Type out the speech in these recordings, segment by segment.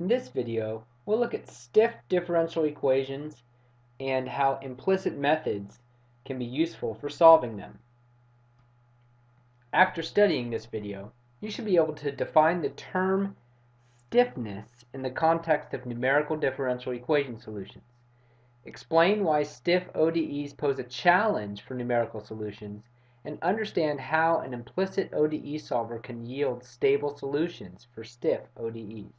In this video, we'll look at stiff differential equations and how implicit methods can be useful for solving them. After studying this video, you should be able to define the term stiffness in the context of numerical differential equation solutions. Explain why stiff ODEs pose a challenge for numerical solutions and understand how an implicit ODE solver can yield stable solutions for stiff ODEs.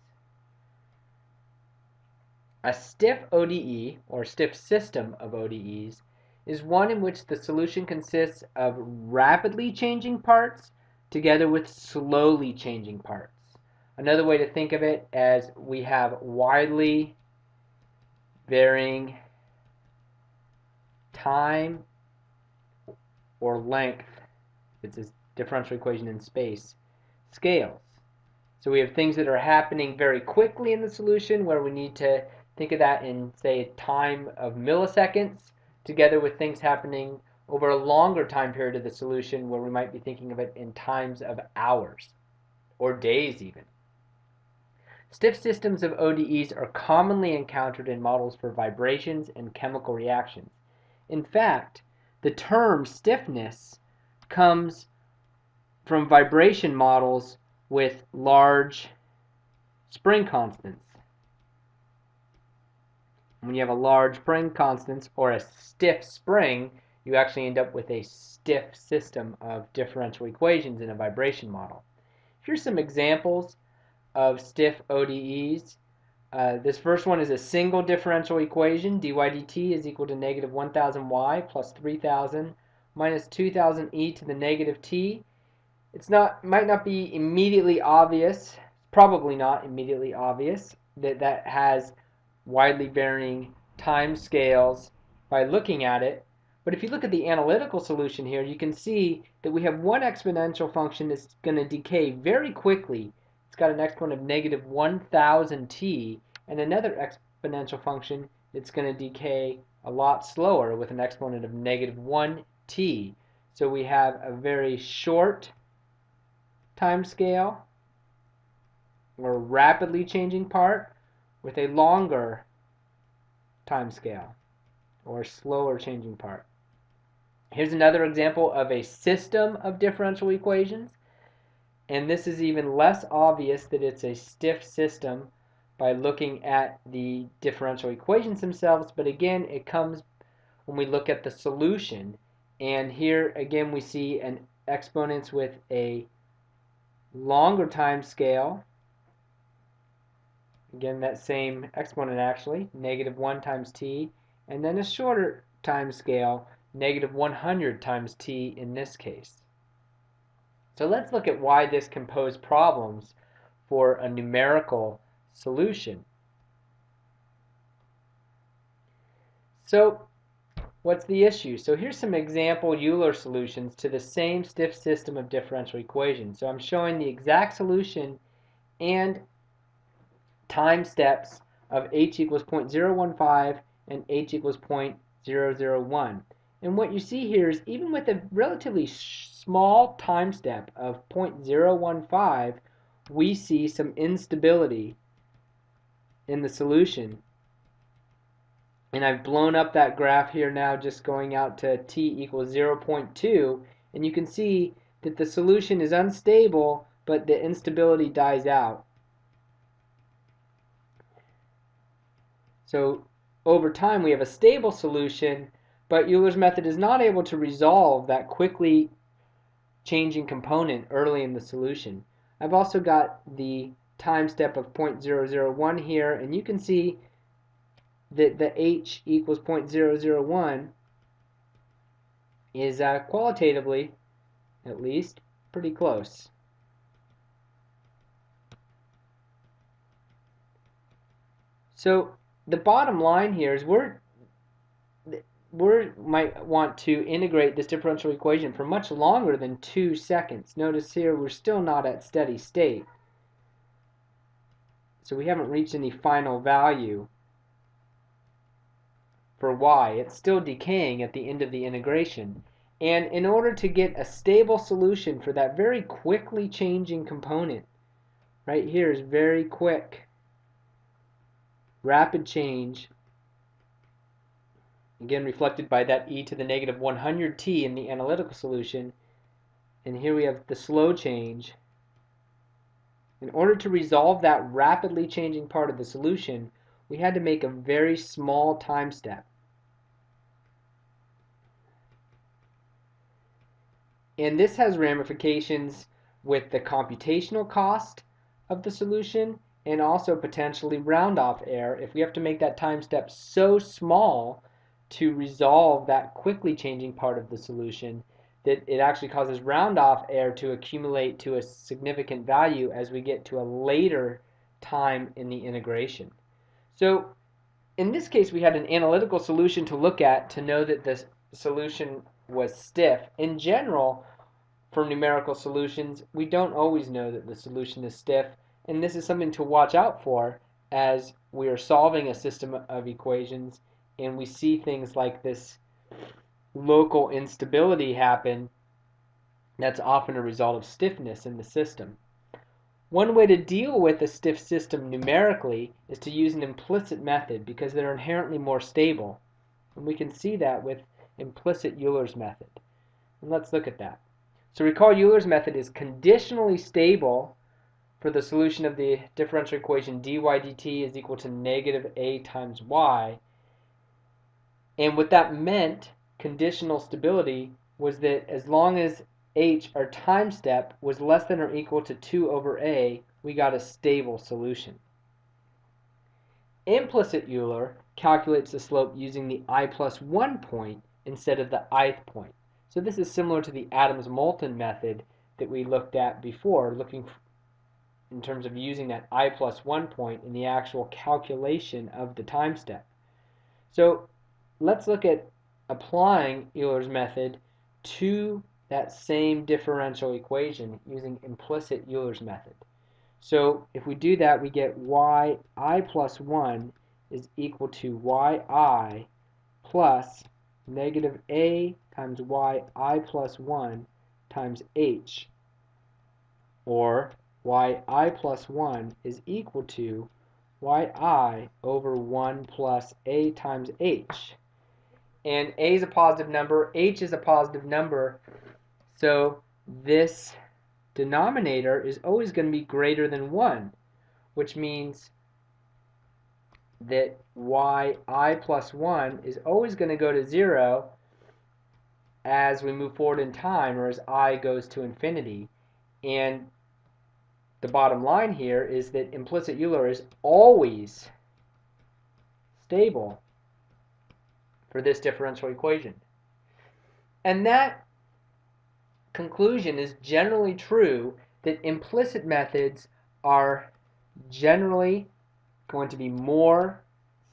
A stiff ODE, or stiff system of ODEs, is one in which the solution consists of rapidly changing parts together with slowly changing parts. Another way to think of it as we have widely varying time or length, it's a differential equation in space, scales. So we have things that are happening very quickly in the solution where we need to think of that in, say, time of milliseconds, together with things happening over a longer time period of the solution where we might be thinking of it in times of hours or days even. Stiff systems of ODEs are commonly encountered in models for vibrations and chemical reactions. In fact, the term stiffness comes from vibration models with large spring constants. When you have a large spring constant or a stiff spring, you actually end up with a stiff system of differential equations in a vibration model. Here's some examples of stiff ODEs. Uh, this first one is a single differential equation. dy dt is equal to negative 1000y plus 3000 minus 2000 e to the negative t. It's not might not be immediately obvious, probably not immediately obvious, that that has widely varying time scales by looking at it. But if you look at the analytical solution here, you can see that we have one exponential function that's going to decay very quickly it's got an exponent of negative 1000t and another exponential function that's going to decay a lot slower with an exponent of negative 1t. So we have a very short time scale or rapidly changing part with a longer time scale or slower changing part. Here's another example of a system of differential equations. And this is even less obvious that it's a stiff system by looking at the differential equations themselves. But again, it comes when we look at the solution. And here again we see an exponents with a longer time scale. Again, that same exponent actually, negative 1 times t. And then a shorter time scale, negative 100 times t in this case. So let's look at why this can pose problems for a numerical solution. So what's the issue? So here's some example Euler solutions to the same stiff system of differential equations. So I'm showing the exact solution and time steps of h equals 0.015 and h equals 0.001. And what you see here is even with a relatively small time step of 0.015, we see some instability in the solution. And I've blown up that graph here now just going out to t equals 0.2 and you can see that the solution is unstable but the instability dies out. So over time we have a stable solution but Euler's method is not able to resolve that quickly changing component early in the solution. I've also got the time step of 0.001 here, and you can see that the h equals 0.001 is uh, qualitatively, at least, pretty close. So the bottom line here is we're we might want to integrate this differential equation for much longer than two seconds. Notice here we're still not at steady state. So we haven't reached any final value for y. It's still decaying at the end of the integration. And in order to get a stable solution for that very quickly changing component, right here is very quick. Rapid change, again reflected by that e to the negative 100t in the analytical solution, and here we have the slow change. In order to resolve that rapidly changing part of the solution, we had to make a very small time step. And this has ramifications with the computational cost of the solution and also potentially round off error if we have to make that time step so small to resolve that quickly changing part of the solution that it actually causes round off error to accumulate to a significant value as we get to a later time in the integration. So in this case we had an analytical solution to look at to know that the solution was stiff. In general, for numerical solutions, we don't always know that the solution is stiff, and this is something to watch out for as we are solving a system of equations and we see things like this local instability happen that's often a result of stiffness in the system. One way to deal with a stiff system numerically is to use an implicit method because they're inherently more stable. And we can see that with implicit Euler's method. And let's look at that. So recall Euler's method is conditionally stable for the solution of the differential equation dy dt is equal to negative a times y. And what that meant, conditional stability, was that as long as h, our time step, was less than or equal to 2 over a, we got a stable solution. Implicit Euler calculates the slope using the i plus 1 point instead of the ith point. So this is similar to the Adams-Moulton method that we looked at before, looking in terms of using that i plus 1 point in the actual calculation of the time step. So let's look at applying Euler's method to that same differential equation using implicit Euler's method. So if we do that, we get yi plus 1 is equal to yi plus negative a times yi plus 1 times h, or yi plus 1 is equal to yi over 1 plus a times h. And a is a positive number, h is a positive number, so this denominator is always going to be greater than 1, which means that yi plus 1 is always going to go to 0 as we move forward in time or as i goes to infinity. And the bottom line here is that implicit Euler is always stable for this differential equation. And that conclusion is generally true that implicit methods are generally going to be more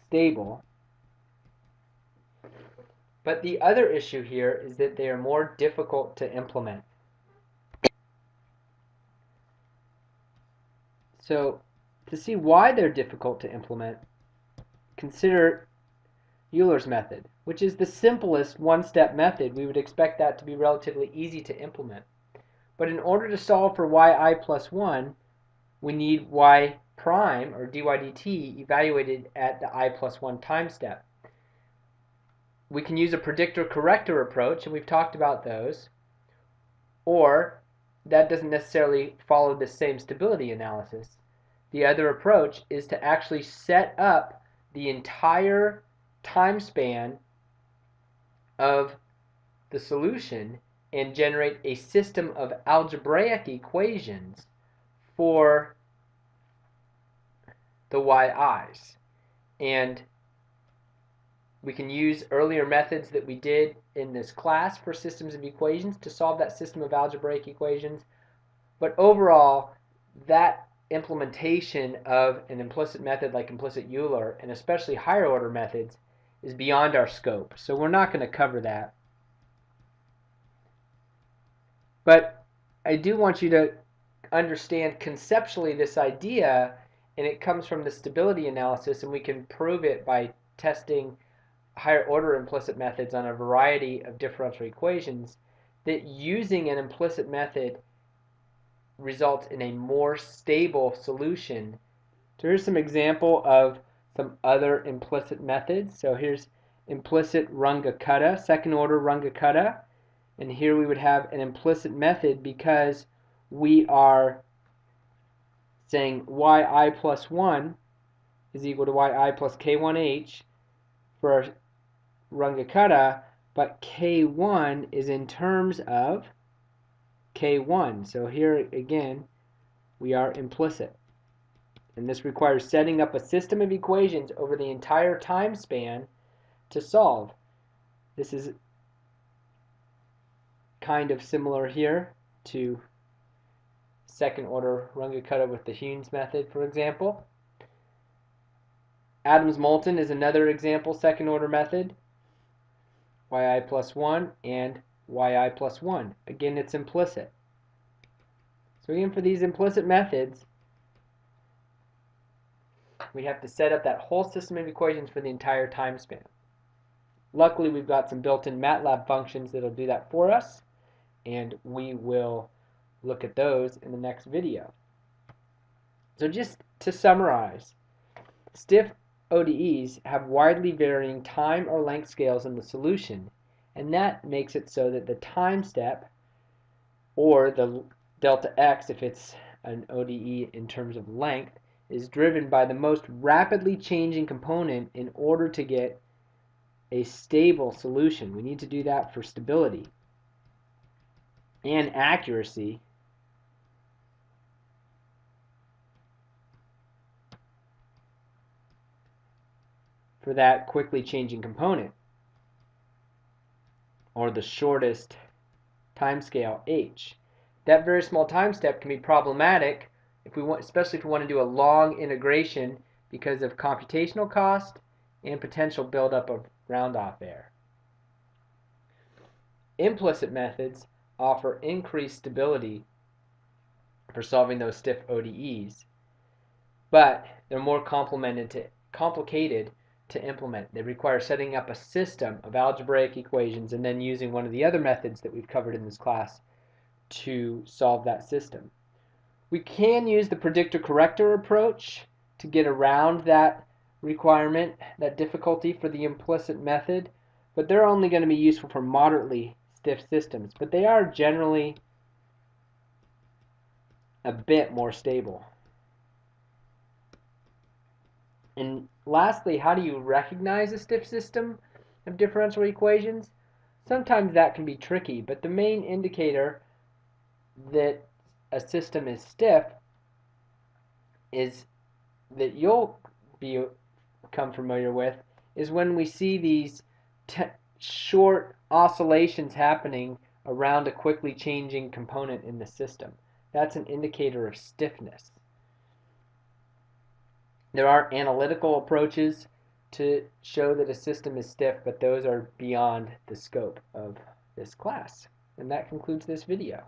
stable. But the other issue here is that they are more difficult to implement. So to see why they're difficult to implement, consider Euler's method, which is the simplest one-step method. We would expect that to be relatively easy to implement. But in order to solve for yi plus 1, we need y prime, or dy dt, evaluated at the i plus 1 time step. We can use a predictor-corrector approach, and we've talked about those. Or, that doesn't necessarily follow the same stability analysis. The other approach is to actually set up the entire time span of the solution and generate a system of algebraic equations for the yi's. And we can use earlier methods that we did in this class for systems of equations to solve that system of algebraic equations. But overall, that implementation of an implicit method like implicit Euler, and especially higher order methods, is beyond our scope. So we're not going to cover that. But I do want you to understand conceptually this idea and it comes from the stability analysis and we can prove it by testing higher order implicit methods on a variety of differential equations that using an implicit method results in a more stable solution. So here's some example of some other implicit methods. So here's implicit Runge-Kutta, second order Runge-Kutta. And here we would have an implicit method because we are saying yi plus 1 is equal to yi plus k1h for Runge-Kutta, but k1 is in terms of k1. So here again, we are implicit. And this requires setting up a system of equations over the entire time span to solve. This is kind of similar here to second order Runge-Kutta with the Heun's method, for example. Adams-Moulton is another example second order method. Yi plus 1 and yi plus 1. Again, it's implicit. So again, for these implicit methods, we have to set up that whole system of equations for the entire time span. Luckily, we've got some built-in MATLAB functions that'll do that for us, and we will look at those in the next video. So just to summarize, stiff ODEs have widely varying time or length scales in the solution, and that makes it so that the time step, or the delta x if it's an ODE in terms of length, is driven by the most rapidly changing component in order to get a stable solution. We need to do that for stability and accuracy. For that quickly changing component or the shortest timescale h. That very small time step can be problematic if we want, especially if we want to do a long integration because of computational cost and potential buildup of round-off error. Implicit methods offer increased stability for solving those stiff ODEs, but they're more to, complicated to implement. They require setting up a system of algebraic equations and then using one of the other methods that we've covered in this class to solve that system. We can use the predictor corrector approach to get around that requirement, that difficulty for the implicit method, but they're only going to be useful for moderately stiff systems, but they are generally a bit more stable. And lastly, how do you recognize a stiff system of differential equations? Sometimes that can be tricky, but the main indicator that a system is stiff is that you'll be become familiar with is when we see these short oscillations happening around a quickly changing component in the system. That's an indicator of stiffness. There are analytical approaches to show that a system is stiff, but those are beyond the scope of this class. And that concludes this video.